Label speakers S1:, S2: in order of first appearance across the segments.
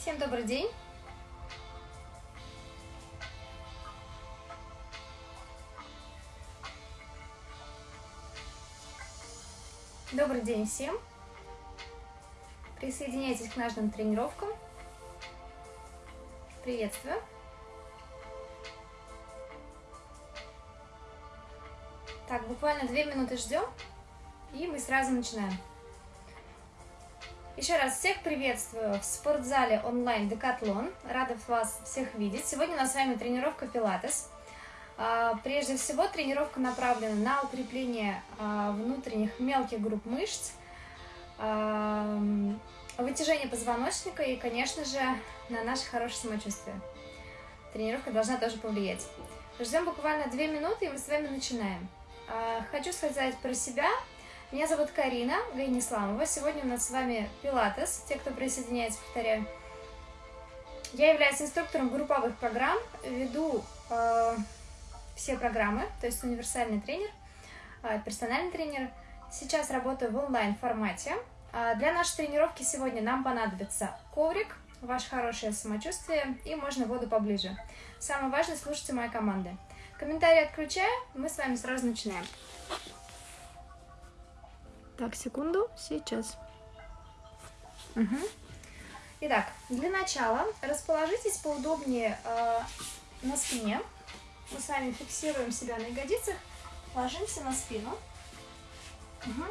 S1: Всем добрый день! Добрый день всем! Присоединяйтесь к нашим тренировкам. Приветствую! Так, буквально две минуты ждем, и мы сразу начинаем. Еще раз всех приветствую в спортзале онлайн Декатлон. Рада вас всех видеть. Сегодня у нас с вами тренировка Пилатес. А, прежде всего, тренировка направлена на укрепление а, внутренних мелких групп мышц, а, вытяжение позвоночника и, конечно же, на наше хорошее самочувствие. Тренировка должна тоже повлиять. Ждем буквально две минуты, и мы с вами начинаем. Хочу сказать про себя – меня зовут Карина Гайнисламова. Сегодня у нас с вами Пилатес. Те, кто присоединяется, повторяю. Я являюсь инструктором групповых программ, веду э, все программы, то есть универсальный тренер, э, персональный тренер. Сейчас работаю в онлайн-формате. Э, для нашей тренировки сегодня нам понадобится коврик, ваше хорошее самочувствие и можно воду поближе. Самое важное, слушайте мои команды. Комментарии отключаю, мы с вами сразу начинаем. Так, секунду, сейчас. Угу. Итак, для начала расположитесь поудобнее э, на спине. Мы с вами фиксируем себя на ягодицах, ложимся на спину. Угу.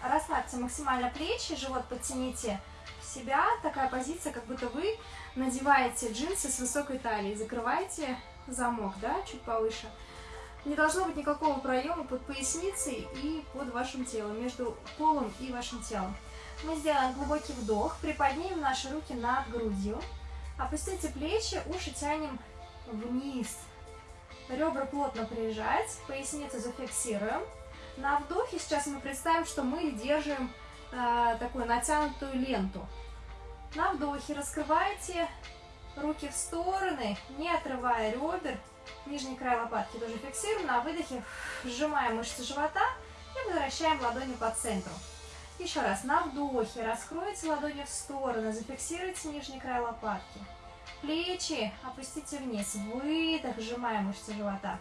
S1: Расслабьте максимально плечи, живот подтяните в себя. Такая позиция, как будто вы надеваете джинсы с высокой талией. Закрываете замок, да, чуть повыше. Не должно быть никакого проема под поясницей и под вашим телом, между полом и вашим телом. Мы сделаем глубокий вдох, приподнимем наши руки над грудью, опустите плечи, уши тянем вниз. Ребра плотно прижать, поясницу зафиксируем. На вдохе сейчас мы представим, что мы держим э, такую натянутую ленту. На вдохе раскрывайте руки в стороны, не отрывая ребер, Нижний край лопатки тоже фиксируем. На выдохе сжимаем мышцы живота и возвращаем ладони по центру. Еще раз. На вдохе раскройте ладони в стороны, зафиксируйте нижний край лопатки. Плечи опустите вниз. Выдох, сжимаем мышцы живота.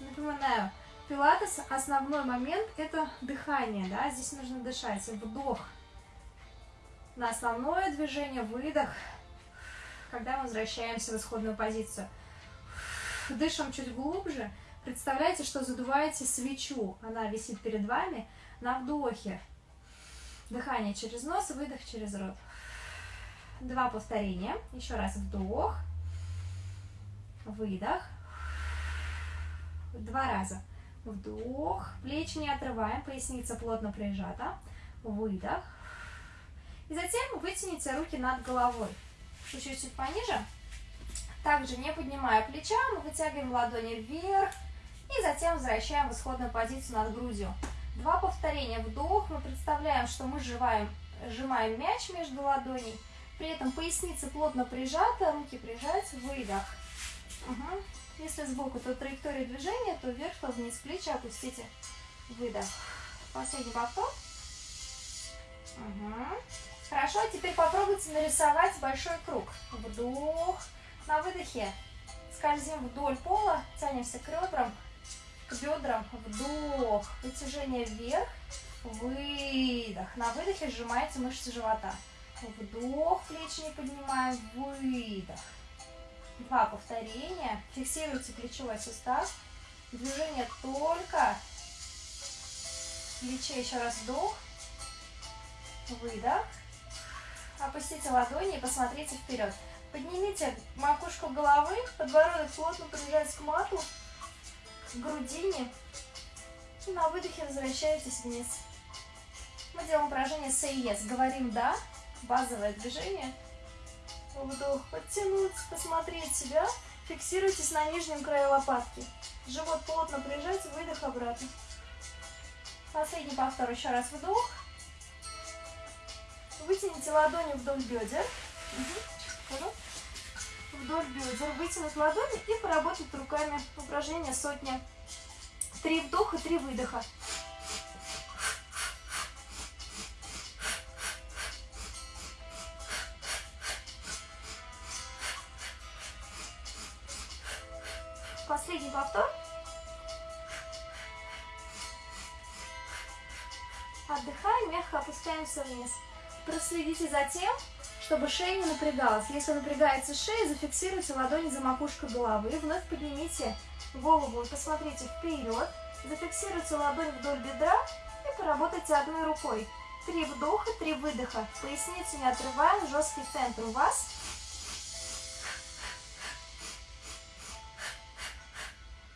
S1: Напоминаю, пилатес основной момент это дыхание. Да? Здесь нужно дышать. Вдох на основное движение, выдох, когда мы возвращаемся в исходную позицию. Дышим чуть глубже. Представляете, что задуваете свечу. Она висит перед вами на вдохе. Дыхание через нос, выдох через рот. Два повторения. Еще раз вдох, выдох. Два раза. Вдох, плечи не отрываем, поясница плотно прижата. Выдох. И затем вытяните руки над головой. Чуть-чуть пониже. Также не поднимая плеча, мы вытягиваем ладони вверх и затем возвращаем в исходную позицию над грудью. Два повторения. Вдох. Мы представляем, что мы сжимаем, сжимаем мяч между ладоней. При этом поясница плотно прижата, руки прижать. Выдох. Угу. Если сбоку, то траектория движения, то вверх, то вниз. Плечи опустите. Выдох. Последний повтор. Угу. Хорошо, теперь попробуйте нарисовать большой круг. Вдох. На выдохе скользим вдоль пола, тянемся к ребрам, к бедрам, вдох, вытяжение вверх, выдох. На выдохе сжимаете мышцы живота. Вдох, плечи не поднимаем, выдох. Два повторения. Фиксируйте плечевой сустав. Движение только плече. Еще раз вдох, выдох. Опустите ладони и посмотрите вперед. Поднимите макушку головы, подбородок плотно прижать к мату, к грудине. И на выдохе возвращаетесь вниз. Мы делаем упражнение Say Yes. Говорим «да», базовое движение. Вдох, подтянуть, посмотреть себя. Фиксируйтесь на нижнем крае лопатки. Живот плотно прижать, выдох обратно. Последний повтор. Еще раз вдох. Вытяните ладони вдоль бедер. Угу вперед, вдоль бедер, вытянуть ладони и поработать руками. Упражнение сотня. Три вдоха, три выдоха. Последний повтор. Отдыхаем, мягко опускаемся вниз. Проследите за тем, чтобы шея не напрягалась. Если напрягается шея, зафиксируйте ладони за макушкой головы. Вновь поднимите голову и посмотрите вперед. Зафиксируйте ладонь вдоль бедра и поработайте одной рукой. Три вдоха, три выдоха. Поясницу не отрываем, жесткий центр у вас.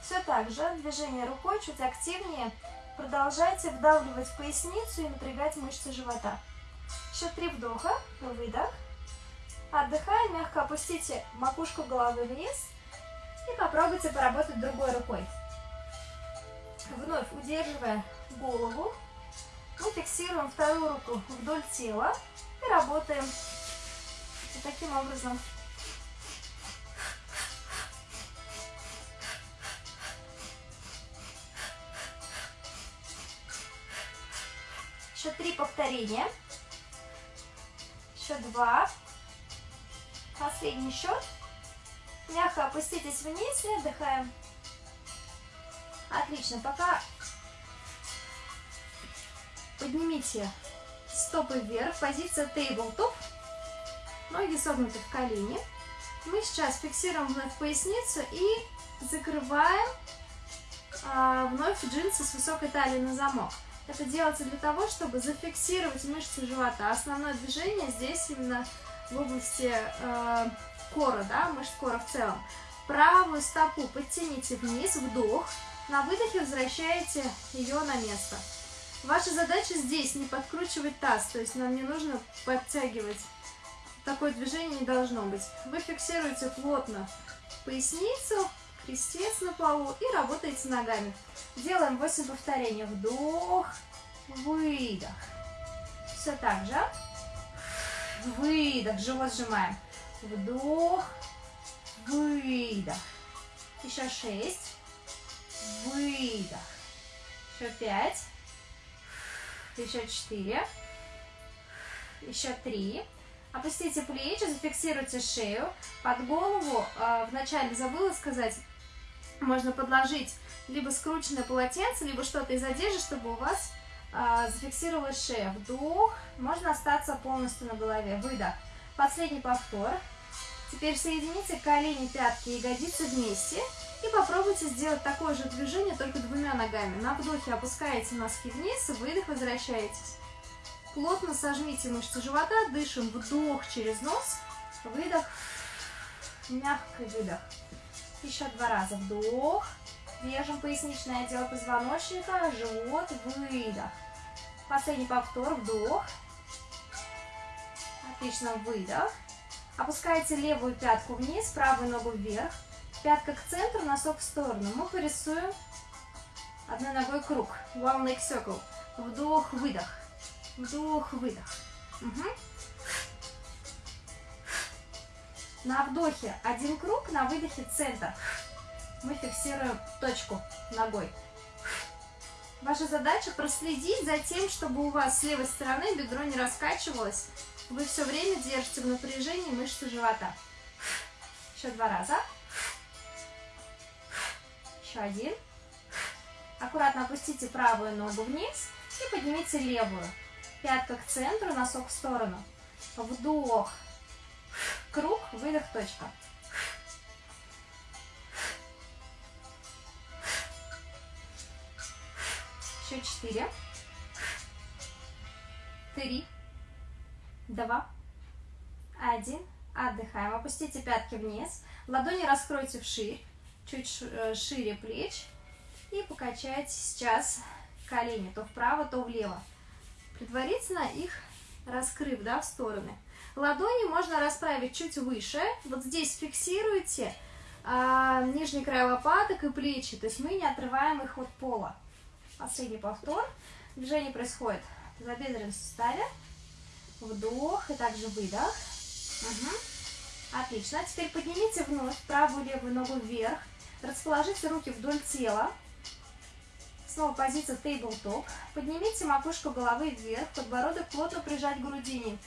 S1: Все так же, движение рукой чуть активнее. Продолжайте вдавливать поясницу и напрягать мышцы живота. Еще три вдоха, выдох. Отдыхаем, мягко опустите макушку головы вниз и попробуйте поработать другой рукой. Вновь удерживая голову, мы фиксируем вторую руку вдоль тела и работаем вот таким образом. Еще три повторения. Еще два. Последний счет. Мягко опуститесь вниз и отдыхаем. Отлично. Пока поднимите стопы вверх. Позиция тейбл-топ. Ноги согнуты в колени. Мы сейчас фиксируем вновь поясницу и закрываем а, вновь джинсы с высокой талией на замок. Это делается для того, чтобы зафиксировать мышцы живота. Основное движение здесь именно в области э, кора, да, мышц кора в целом. Правую стопу подтяните вниз, вдох. На выдохе возвращаете ее на место. Ваша задача здесь не подкручивать таз, то есть нам не нужно подтягивать. Такое движение не должно быть. Вы фиксируете плотно поясницу, крестец на полу и работаете ногами. Делаем 8 повторений. Вдох, выдох. Все так же. Выдох, живот сжимаем. Вдох, выдох. Еще 6. Выдох. Еще 5. Еще 4. Еще 3. Опустите плечи, зафиксируйте шею. Под голову, э, вначале забыла сказать, можно подложить либо скрученное полотенце, либо что-то из одежды, чтобы у вас э, зафиксировалась шея. Вдох, можно остаться полностью на голове. Выдох. Последний повтор. Теперь соедините колени, пятки и ягодицы вместе. И попробуйте сделать такое же движение, только двумя ногами. На вдохе опускаете носки вниз, выдох, возвращаетесь. Плотно сожмите мышцы живота, дышим вдох через нос, выдох, мягкий выдох. Еще два раза вдох, держим поясничное отдел позвоночника, живот, выдох. Последний повтор, вдох. Отлично, выдох. Опускаете левую пятку вниз, правую ногу вверх. Пятка к центру, носок в сторону. Мы порисуем одной ногой круг. One leg circle. Вдох, выдох. Вдох, выдох. Угу. На вдохе один круг, на выдохе центр. Мы фиксируем точку ногой. Ваша задача проследить за тем, чтобы у вас с левой стороны бедро не раскачивалось. Вы все время держите в напряжении мышцы живота. Еще два раза. Еще один. Аккуратно опустите правую ногу вниз и поднимите левую. Пятка к центру, носок в сторону. Вдох. Круг, выдох, точка. Еще четыре. Три. Два. Один. Отдыхаем. Опустите пятки вниз. Ладони раскройте вширь. Чуть э, шире плеч. И покачайте сейчас колени то вправо, то влево предварительно их раскрыв да, в стороны. Ладони можно расправить чуть выше. Вот здесь фиксируйте а, нижний край лопаток и плечи. То есть мы не отрываем их от пола. Последний повтор. Движение происходит в забедренном суставе. Вдох и также выдох. Угу. Отлично. Теперь поднимите вновь правую левую ногу вверх. Расположите руки вдоль тела. Снова позиция тейбл-топ. Поднимите макушку головы вверх, подбородок плотно прижать к грудине.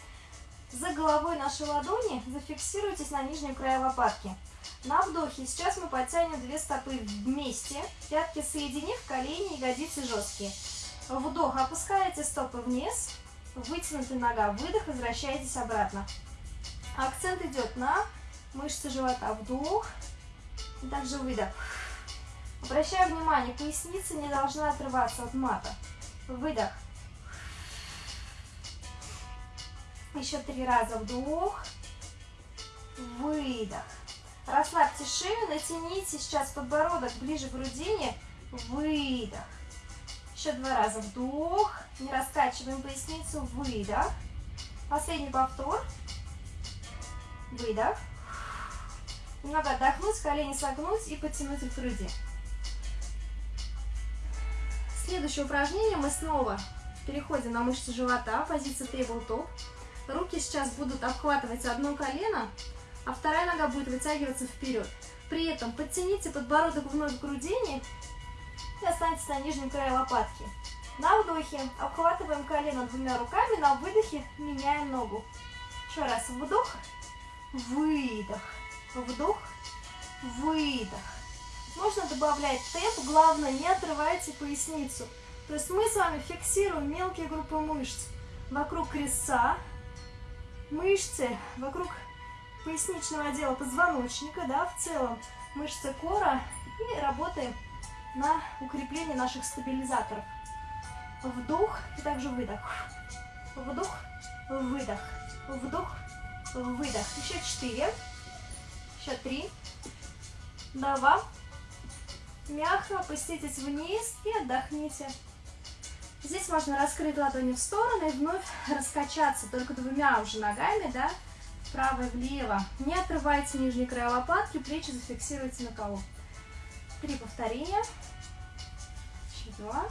S1: За головой нашей ладони зафиксируйтесь на нижнем крае лопатки. На вдохе сейчас мы подтянем две стопы вместе, пятки соединив, колени, ягодицы жесткие. Вдох, опускаете стопы вниз, вытянутая нога, выдох, возвращаетесь обратно. Акцент идет на мышцы живота, вдох, и также выдох. Обращаю внимание, поясница не должна отрываться от мата. Выдох. Еще три раза вдох, выдох. Расслабьте шею, натяните сейчас подбородок ближе к грудине, выдох. Еще два раза вдох, не раскачиваем поясницу, выдох. Последний повтор, выдох. Немного отдохнуть, колени согнуть и подтянуть к груди. Следующее упражнение мы снова переходим на мышцы живота, позиция tabletop. Руки сейчас будут обхватывать одно колено, а вторая нога будет вытягиваться вперед. При этом подтяните подбородок вновь к грудине и останьтесь на нижнем крае лопатки. На вдохе обхватываем колено двумя руками, на выдохе меняем ногу. Еще раз вдох, выдох, вдох, выдох. Можно добавлять темп, главное не отрывайте поясницу. То есть мы с вами фиксируем мелкие группы мышц вокруг крестца, мышцы вокруг поясничного отдела позвоночника, да, в целом мышцы кора и работаем на укрепление наших стабилизаторов. Вдох и также выдох. Вдох, выдох, вдох, выдох. Еще четыре, еще три, два, Мягко опуститесь вниз и отдохните. Здесь можно раскрыть ладони в стороны и вновь раскачаться только двумя уже ногами, да, вправо и влево. Не отрывайте нижний край лопатки, плечи зафиксируйте на полу. Три повторения. Еще два.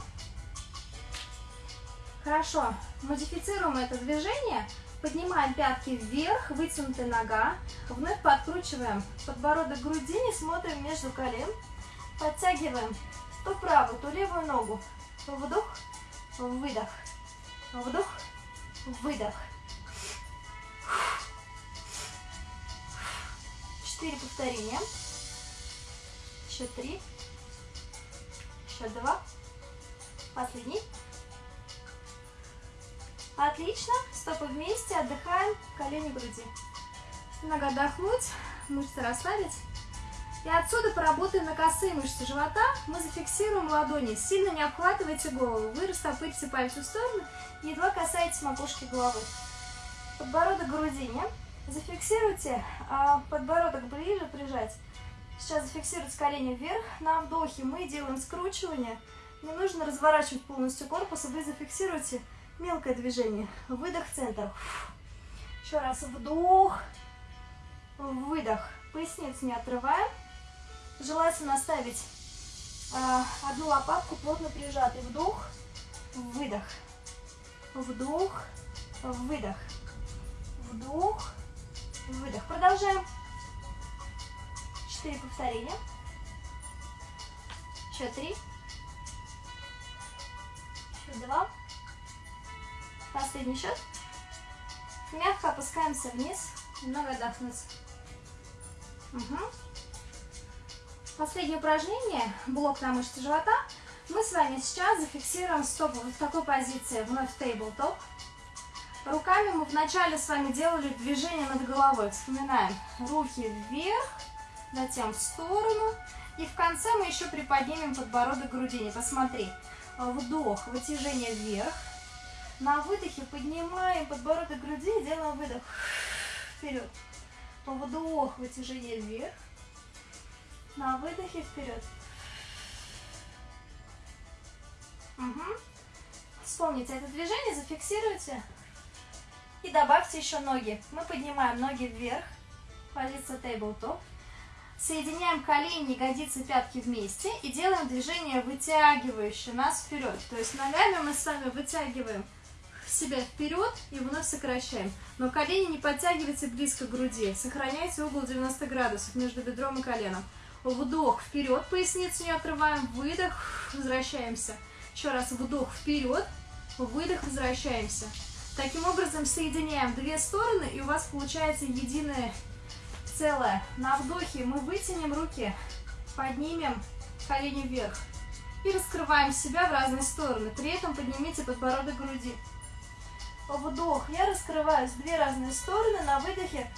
S1: Хорошо. Модифицируем это движение. Поднимаем пятки вверх, вытянутая нога. Вновь подкручиваем подбородок к грудине, смотрим между колен. Подтягиваем то правую, то левую ногу. Вдох, выдох. Вдох, выдох. Четыре повторения. Еще три. Еще два. Последний. Отлично. Стопы вместе. Отдыхаем. Колени груди. Немного отдохнуть. Мышцы расслабить. И отсюда поработаем на косые мышцы живота. Мы зафиксируем ладони. Сильно не обхватывайте голову. Вы растопырите пальцы в сторону едва касаетесь макушки головы. Подбородок грудине. Зафиксируйте а подбородок ближе прижать. Сейчас зафиксируйте колени вверх. На вдохе мы делаем скручивание. Не нужно разворачивать полностью корпус, вы зафиксируете мелкое движение. Выдох в центр. Еще раз вдох, выдох. Поясницу не отрываем. Желательно оставить э, одну лопатку плотно прижатой. Вдох, выдох. Вдох, выдох. Вдох, выдох. Продолжаем. Четыре повторения. Еще три. Еще два. Последний счет. Мягко опускаемся вниз. Немного отдохнуть. Угу. Последнее упражнение, блок на мышцы живота. Мы с вами сейчас зафиксируем стопы вот в такой позиции, вновь тейбл-топ. Руками мы вначале с вами делали движение над головой. Вспоминаем. Руки вверх, затем в сторону. И в конце мы еще приподнимем подбородок грудине. Посмотри. Вдох, вытяжение вверх. На выдохе поднимаем подбородок груди и делаем выдох. Вперед. Вдох, вытяжение вверх. На выдохе вперед. Угу. Вспомните это движение, зафиксируйте. И добавьте еще ноги. Мы поднимаем ноги вверх. Позиция tabletop. Соединяем колени, ягодицы, пятки вместе. И делаем движение вытягивающее нас вперед. То есть ногами мы с вами вытягиваем себя вперед и вновь сокращаем. Но колени не подтягивайте близко к груди. Сохраняйте угол 90 градусов между бедром и коленом. Вдох вперед, поясницу не отрываем. Выдох, возвращаемся. Еще раз вдох вперед, выдох, возвращаемся. Таким образом соединяем две стороны, и у вас получается единое целое. На вдохе мы вытянем руки, поднимем колени вверх. И раскрываем себя в разные стороны. При этом поднимите подбородок груди. Вдох. Я раскрываюсь в две разные стороны. На выдохе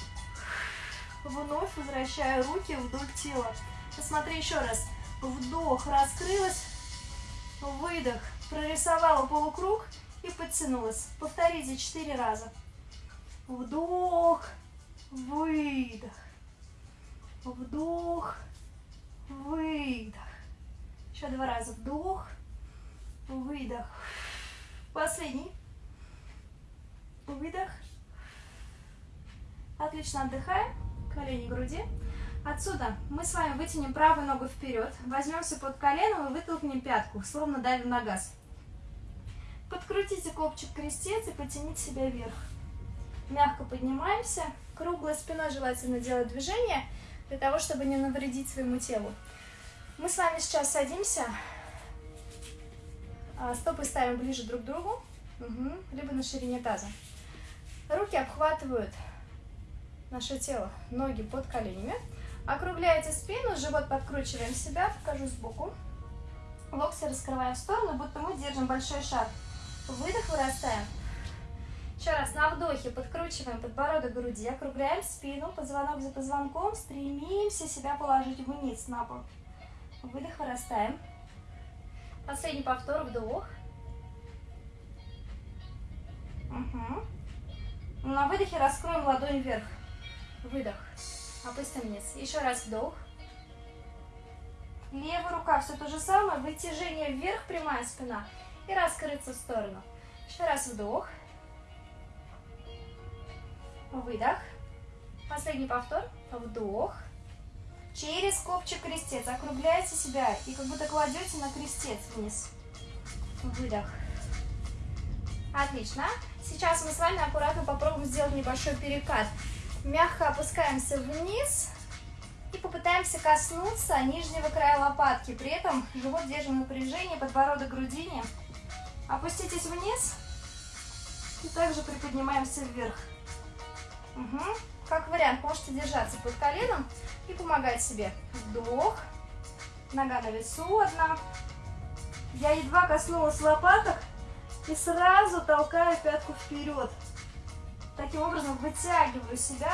S1: вновь возвращаю руки вдоль тела. Посмотри еще раз. Вдох, раскрылась. Выдох, прорисовала полукруг и подтянулась. Повторите четыре раза. Вдох, выдох. Вдох, выдох. Еще два раза. Вдох, выдох. Последний. Выдох. Отлично отдыхаем. Колени груди. Отсюда мы с вами вытянем правую ногу вперед, возьмемся под коленом и вытолкнем пятку, словно давим на газ. Подкрутите копчик крестец и потяните себя вверх. Мягко поднимаемся. Круглой спиной желательно делать движение, для того, чтобы не навредить своему телу. Мы с вами сейчас садимся, а, стопы ставим ближе друг к другу, угу. либо на ширине таза. Руки обхватывают наше тело, ноги под коленями. Округляете спину, живот подкручиваем себя, покажу сбоку. Локти раскрываем в сторону, будто мы держим большой шар. Выдох, вырастаем. Еще раз, на вдохе подкручиваем подбородок груди, округляем спину, позвонок за позвонком, стремимся себя положить вниз на пол. Выдох, вырастаем. Последний повтор, вдох. Угу. На выдохе раскроем ладонь вверх. Выдох. Опустим вниз. Еще раз вдох. Левая рука все то же самое. Вытяжение вверх, прямая спина. И раскрыться в сторону. Еще раз вдох. Выдох. Последний повтор. Вдох. Через копчик крестец. Округляйте себя и как будто кладете на крестец вниз. Выдох. Отлично. Сейчас мы с вами аккуратно попробуем сделать небольшой перекат. Мягко опускаемся вниз и попытаемся коснуться нижнего края лопатки. При этом живот держим напряжение, подбородок грудине. Опуститесь вниз и также приподнимаемся вверх. Угу. Как вариант, можете держаться под коленом и помогать себе. Вдох. Нога на весу одна. Я едва коснулась лопаток и сразу толкаю пятку вперед. Таким образом вытягиваю себя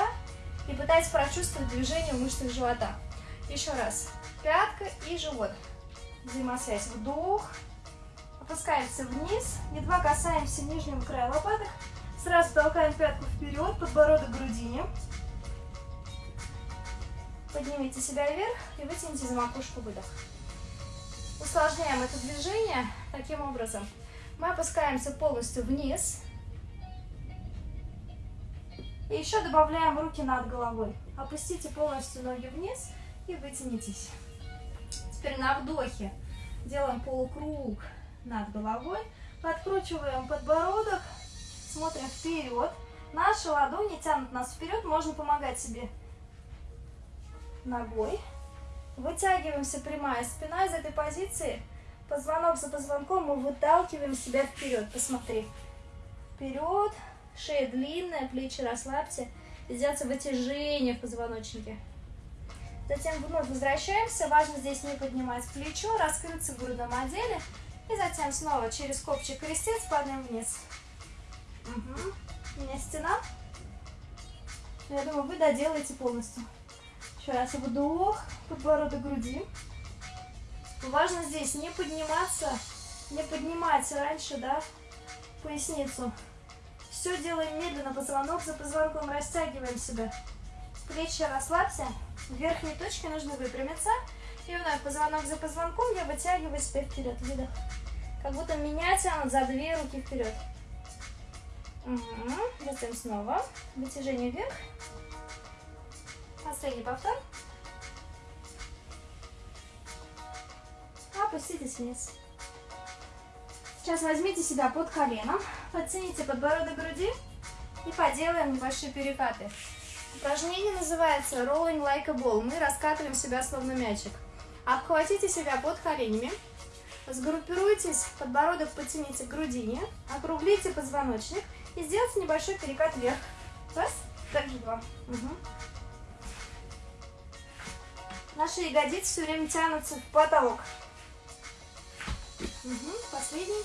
S1: и пытаюсь прочувствовать движение в мышцах живота. Еще раз. Пятка и живот. Взаимосвязь. Вдох. Опускаемся вниз. Едва касаемся нижнего края лопаток. Сразу толкаем пятку вперед, подбородок к грудине. Поднимите себя вверх и вытяните за макушку выдох. Усложняем это движение таким образом. Мы опускаемся полностью вниз. И еще добавляем руки над головой. Опустите полностью ноги вниз и вытянитесь. Теперь на вдохе делаем полукруг над головой. Подкручиваем подбородок смотрим вперед. Наши ладони тянут нас вперед, можно помогать себе ногой. Вытягиваемся прямая спина из этой позиции. Позвонок за позвонком мы выталкиваем себя вперед. Посмотри. Вперед. Шея длинная, плечи расслабьте. Сделайте вытяжение в позвоночнике. Затем вновь возвращаемся. Важно здесь не поднимать плечо, раскрыться в грудном отделе. И затем снова через копчик крестец падаем вниз. Угу. У меня стена. Я думаю, вы доделаете полностью. Раз вдох, подбородок груди. Важно здесь не подниматься, не поднимать раньше, да, поясницу. Все делаем медленно, позвонок за позвонком, растягиваем себя. Плечи расслабься, верхней точке нужно выпрямиться. И позвонок за позвонком я вытягиваю себя вперед, выдох. Как будто меня тянут за две руки вперед. Угу. Затем снова вытяжение вверх. Последний повтор. Опуститесь вниз. Сейчас возьмите себя под коленом, подтяните подбородок груди и поделаем небольшие перекаты. Упражнение называется Rolling Like a Ball. Мы раскатываем себя словно мячик. Обхватите себя под коленями, сгруппируйтесь, подбородок потяните к грудине, округлите позвоночник И сделайте небольшой перекат вверх. Раз, также два. Угу. Наши ягодицы все время тянутся в потолок. Угу, последний.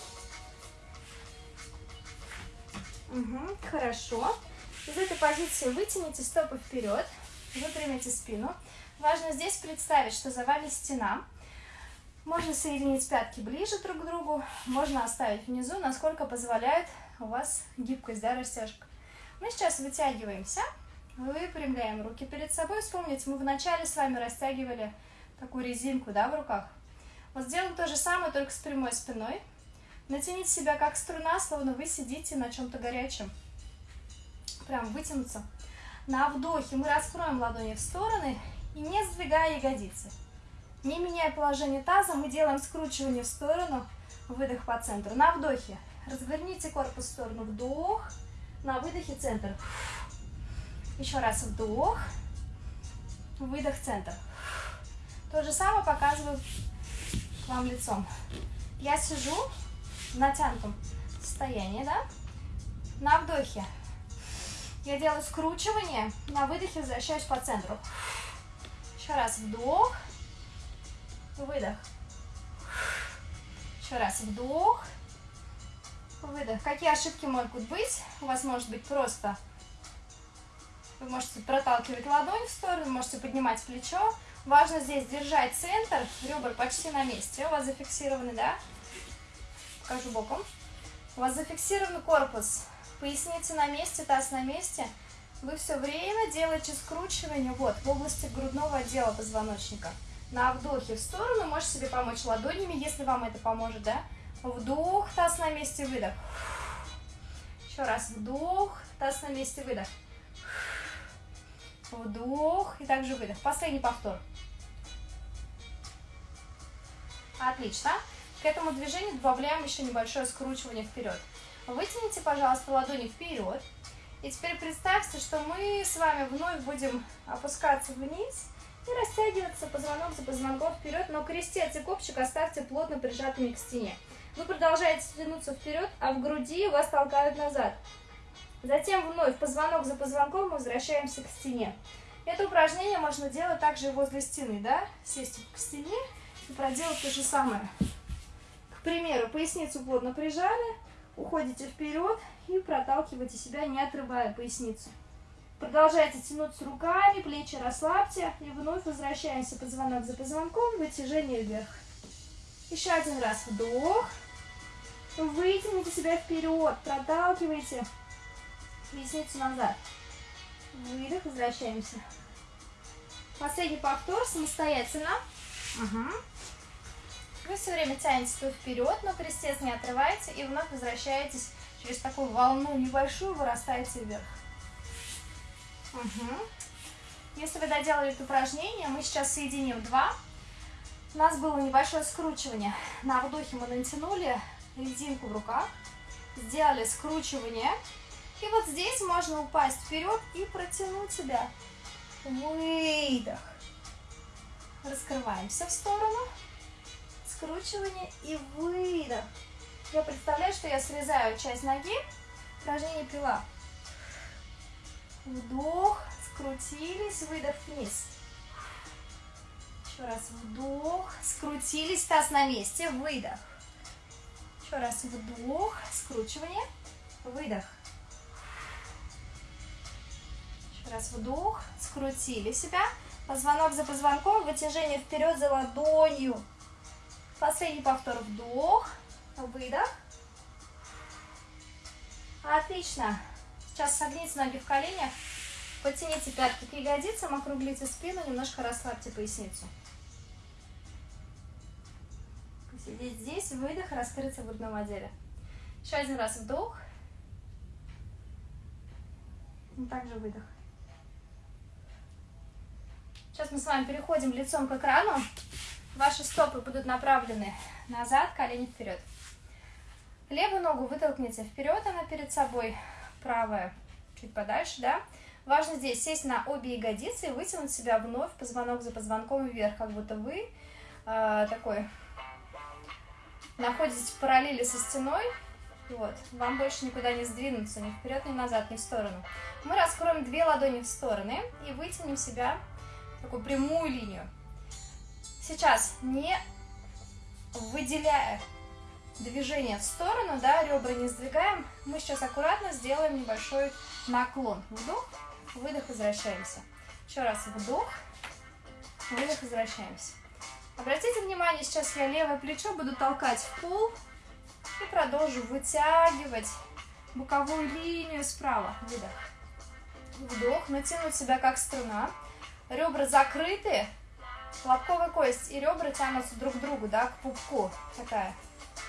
S1: Угу, хорошо. Из этой позиции вытяните стопы вперед, выпрямите спину. Важно здесь представить, что за вами стена. Можно соединить пятки ближе друг к другу, можно оставить внизу, насколько позволяет у вас гибкость, да, растяжка. Мы сейчас вытягиваемся, выпрямляем руки перед собой. Вспомните, мы вначале с вами растягивали такую резинку, да, в руках. Вот сделаем то же самое, только с прямой спиной. Натяните себя как струна, словно вы сидите на чем-то горячем. Прям вытянуться. На вдохе мы раскроем ладони в стороны и не сдвигая ягодицы. Не меняя положение таза, мы делаем скручивание в сторону, выдох по центру. На вдохе разверните корпус в сторону, вдох, на выдохе центр. Еще раз вдох, выдох, центр. То же самое показываю вам лицом. Я сижу в натянутом состоянии, да? На вдохе я делаю скручивание, на выдохе возвращаюсь по центру. Еще раз вдох, выдох. Еще раз вдох, выдох. Какие ошибки могут быть? У вас может быть просто... Вы можете проталкивать ладонь в сторону, можете поднимать плечо. Важно здесь держать центр, ребра почти на месте. У вас зафиксированы, да? Покажу боком. У вас зафиксирован корпус, поясница на месте, таз на месте. Вы все время делаете скручивание вот в области грудного отдела позвоночника. На вдохе в сторону можете себе помочь ладонями, если вам это поможет, да? Вдох, таз на месте, выдох. Еще раз вдох, таз на месте, выдох. Вдох и также выдох. Последний повтор. Отлично. К этому движению добавляем еще небольшое скручивание вперед. Вытяните, пожалуйста, ладони вперед. И теперь представьте, что мы с вами вновь будем опускаться вниз и растягиваться позвонок за позвонком вперед, но крестец и копчик оставьте плотно прижатыми к стене. Вы продолжаете тянуться вперед, а в груди вас толкают назад. Затем вновь позвонок за позвонком мы возвращаемся к стене. Это упражнение можно делать также возле стены, да? Сесть к стене и проделать то же самое. К примеру, поясницу плотно прижали, уходите вперед и проталкиваете себя, не отрывая поясницу. Продолжайте тянуться руками, плечи расслабьте. И вновь возвращаемся позвонок за позвонком, вытяжение вверх. Еще один раз вдох. Вытяните себя вперед, проталкивайте поясницу назад. Выдох, возвращаемся. Последний повтор самостоятельно. Угу. Вы все время тянете вперед, но крестец не отрываете и вновь возвращаетесь через такую волну небольшую, вырастаете вверх. Угу. Если вы доделали это упражнение, мы сейчас соединим два. У нас было небольшое скручивание. На вдохе мы натянули резинку в руках, сделали скручивание. И вот здесь можно упасть вперед и протянуть себя. Выдох. Раскрываемся в сторону. Скручивание и выдох. Я представляю, что я срезаю часть ноги. Упражнение пила. Вдох, скрутились, выдох вниз. Еще раз вдох, скрутились, таз на месте, выдох. Еще раз вдох, скручивание, выдох. Еще раз вдох, скрутили себя. Позвонок за позвонком, вытяжение вперед за ладонью. Последний повтор, вдох, выдох. Отлично. Сейчас согните ноги в коленях, потяните пятки к ягодицам, округлите спину, немножко расслабьте поясницу. Сидеть здесь, выдох, раскрыться в грудном отделе. Еще один раз вдох. И также выдох. Сейчас мы с вами переходим лицом к экрану. Ваши стопы будут направлены назад, колени вперед. Левую ногу вытолкните вперед, она перед собой правая чуть подальше, да. Важно здесь сесть на обе ягодицы и вытянуть себя вновь позвонок за позвонком вверх, как будто вы э, такой находитесь в параллели со стеной, Вот. Вам больше никуда не сдвинуться, ни вперед, ни назад, ни в сторону. Мы раскроем две ладони в стороны и вытянем себя в такую прямую линию. Сейчас, не выделяя движение в сторону, да, ребра не сдвигаем, мы сейчас аккуратно сделаем небольшой наклон. Вдох, выдох, возвращаемся. Еще раз вдох, выдох, возвращаемся. Обратите внимание, сейчас я левое плечо буду толкать в пол и продолжу вытягивать боковую линию справа. Выдох. Вдох, натянуть себя как струна. Ребра закрыты, лобковая кость и ребра тянутся друг к другу, да, к пупку. Такая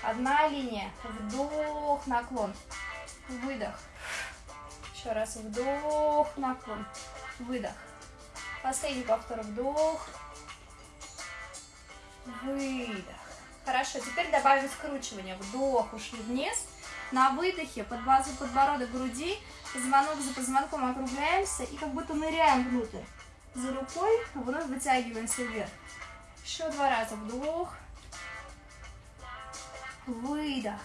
S1: одна линия. Вдох, наклон. Выдох. Еще раз вдох, наклон. Выдох. Последний повтор. Вдох. Выдох. Хорошо, теперь добавим скручивание. Вдох, ушли вниз. На выдохе под базу подбородок груди, позвонок за позвонком округляемся и как будто ныряем внутрь. За рукой вновь вытягиваемся вверх. Еще два раза. Вдох. Выдох.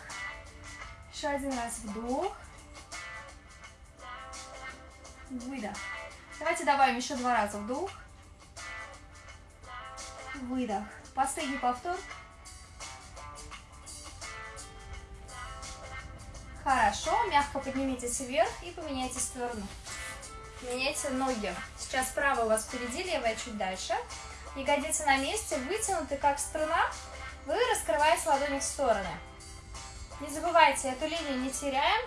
S1: Еще один раз. Вдох. Выдох. Давайте добавим еще два раза. Вдох. Выдох. Последний повтор. Хорошо, мягко поднимитесь вверх и поменяйте сторону. Меняйте ноги. Сейчас правая у вас впереди, левая чуть дальше. Ягодицы на месте, вытянуты как струна. Вы раскрываете ладони в стороны. Не забывайте, эту линию не теряем.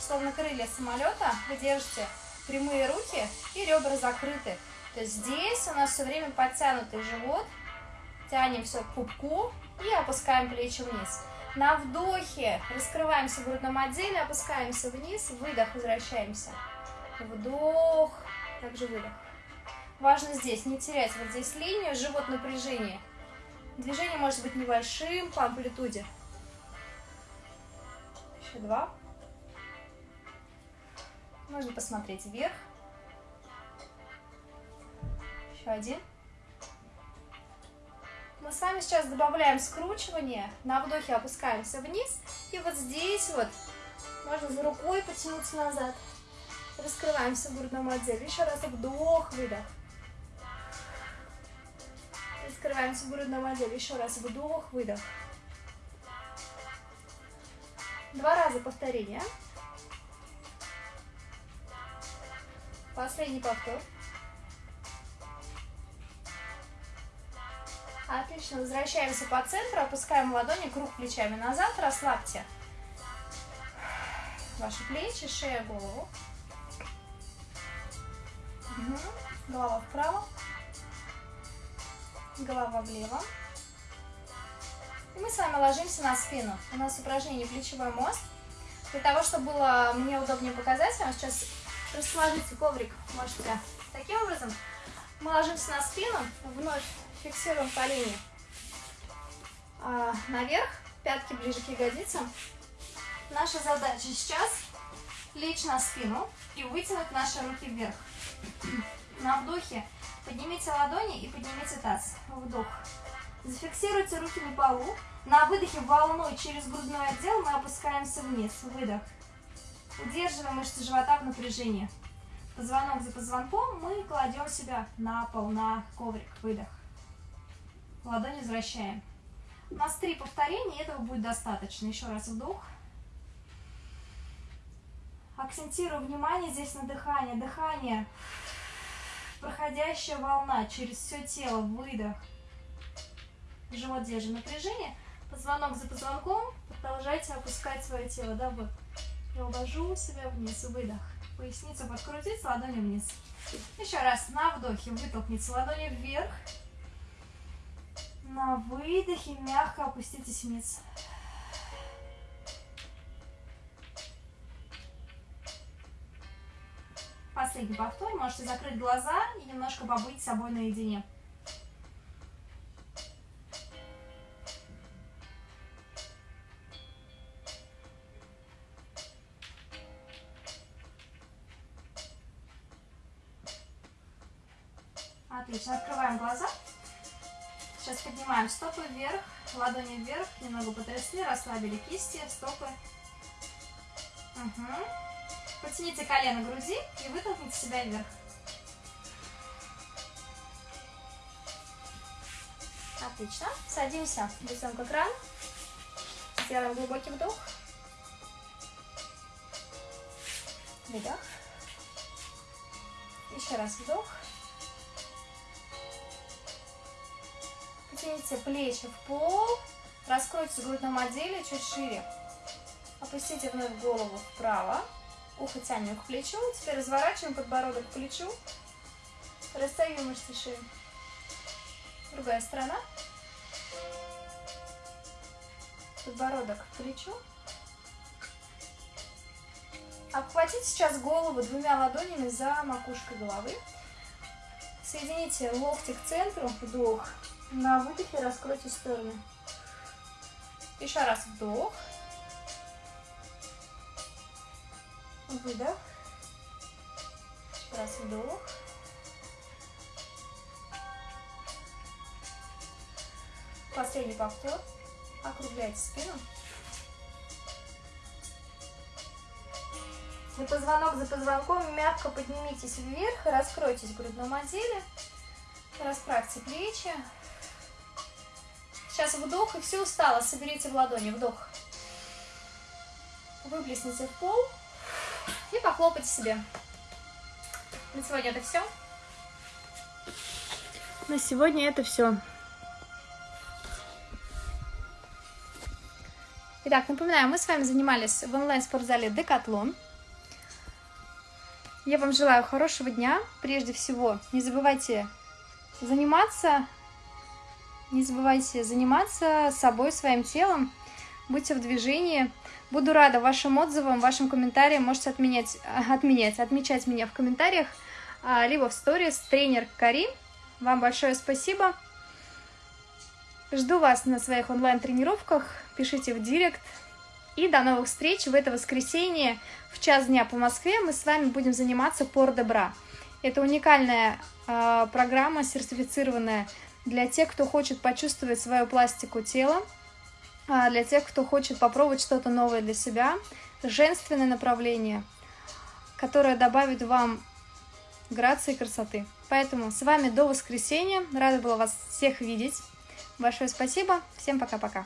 S1: Словно крылья самолета. Вы держите прямые руки и ребра закрыты. То есть здесь у нас все время подтянутый живот. Тянем все к пупку и опускаем плечи вниз. На вдохе раскрываемся в грудном отделе, опускаемся вниз, выдох, возвращаемся. Вдох, также выдох. Важно здесь не терять вот здесь линию, живот напряжение. Движение может быть небольшим по амплитуде. Еще два. Можно посмотреть вверх. Еще один. Мы с вами сейчас добавляем скручивание. На вдохе опускаемся вниз. И вот здесь вот можно за рукой потянуться назад. Раскрываемся в грудном отделе. Еще раз вдох, выдох. Раскрываемся в грудном отделе. Еще раз вдох, выдох. Два раза повторение. Последний повтор. Отлично, возвращаемся по центру, опускаем ладони, круг плечами назад, расслабьте ваши плечи, шея, голову. Угу. Голова вправо, голова влево. И мы с вами ложимся на спину. У нас упражнение плечевой мост. Для того, чтобы было мне удобнее показать, вам сейчас расположите коврик, можете таким образом. Мы ложимся на спину, вновь фиксируем колени а, наверх, пятки ближе к ягодицам. Наша задача сейчас лечь на спину и вытянуть наши руки вверх. На вдохе поднимите ладони и поднимите таз. Вдох. Зафиксируйте руки на полу. На выдохе волной через грудной отдел мы опускаемся вниз. Выдох. Удерживаем мышцы живота в напряжении. Позвонок за позвонком мы кладем себя на пол, на коврик. Выдох. Ладонь возвращаем. У нас три повторения, этого будет достаточно. Еще раз вдох. Акцентирую внимание здесь на дыхание. Дыхание. Проходящая волна через все тело. Выдох. Живот держим напряжение. Позвонок за позвонком. Продолжайте опускать свое тело. Да, вот. Я увожу себя вниз. Выдох. Поясницу подкрутить, ладони вниз. Еще раз. На вдохе вытолкните ладони вверх. На выдохе мягко опуститесь вниз. Последний повтор. Можете закрыть глаза и немножко побыть с собой наедине. Отлично. Открываем глаза. Сейчас поднимаем стопы вверх, ладони вверх, немного потрясли, расслабили кисти, стопы. Угу. Потяните колено груди и вытолкните себя вверх. Отлично. Садимся лицом к экрану. Сделаем глубокий вдох. Выдох. Еще раз вдох. Потяните плечи в пол. Раскройте грудном отделе чуть шире. Опустите вновь голову вправо. Ухо тянем к плечу. Теперь разворачиваем подбородок к плечу. Растягиваем мышцы шеи. Другая сторона. Подбородок к плечу. Обхватите сейчас голову двумя ладонями за макушкой головы. Соедините локти к центру, вдох. На выдохе раскройте стороны. Еще раз вдох. Выдох. Раз вдох. Последний повтор. Округляйте спину. За позвонок за позвонком мягко поднимитесь вверх, раскройтесь в грудном отделе, расправьте плечи. Сейчас вдох, и все устало, соберите в ладони, вдох. Выплесните в пол и похлопайте себе. На сегодня это все. На сегодня это все. Итак, напоминаю, мы с вами занимались в онлайн-спортзале Декатлон. Я вам желаю хорошего дня. Прежде всего, не забывайте заниматься, не забывайте заниматься собой, своим телом. Будьте в движении. Буду рада вашим отзывам, вашим комментариям. Можете отменять, отменять, отмечать меня в комментариях, а, либо в сторис. Тренер Кари. Вам большое спасибо. Жду вас на своих онлайн-тренировках. Пишите в директ. И до новых встреч в это воскресенье в час дня по Москве мы с вами будем заниматься Пор Добра. Это уникальная э, программа, сертифицированная для тех, кто хочет почувствовать свою пластику тела, для тех, кто хочет попробовать что-то новое для себя, женственное направление, которое добавит вам грации и красоты. Поэтому с вами до воскресенья. Рада была вас всех видеть. Большое спасибо. Всем пока-пока.